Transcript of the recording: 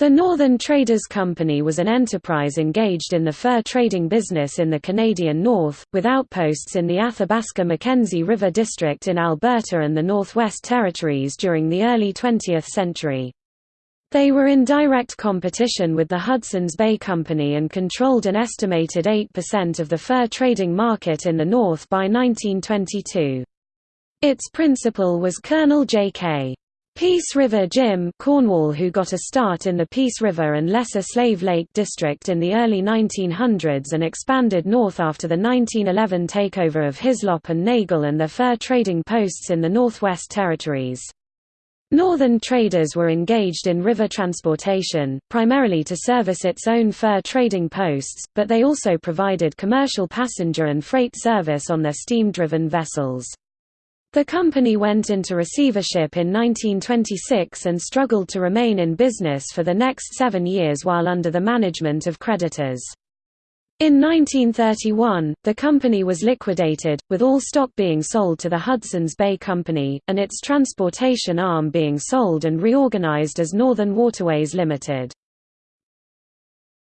The Northern Traders Company was an enterprise engaged in the fur trading business in the Canadian North, with outposts in the Athabasca-Mackenzie River District in Alberta and the Northwest Territories during the early 20th century. They were in direct competition with the Hudson's Bay Company and controlled an estimated 8% of the fur trading market in the North by 1922. Its principal was Colonel J.K. Peace River Jim Cornwall who got a start in the Peace River and Lesser Slave Lake district in the early 1900s and expanded north after the 1911 takeover of Hislop and Nagle and their fur trading posts in the Northwest Territories. Northern traders were engaged in river transportation, primarily to service its own fur trading posts, but they also provided commercial passenger and freight service on their steam-driven vessels. The company went into receivership in 1926 and struggled to remain in business for the next seven years while under the management of creditors. In 1931, the company was liquidated, with all stock being sold to the Hudson's Bay Company, and its transportation arm being sold and reorganized as Northern Waterways Limited.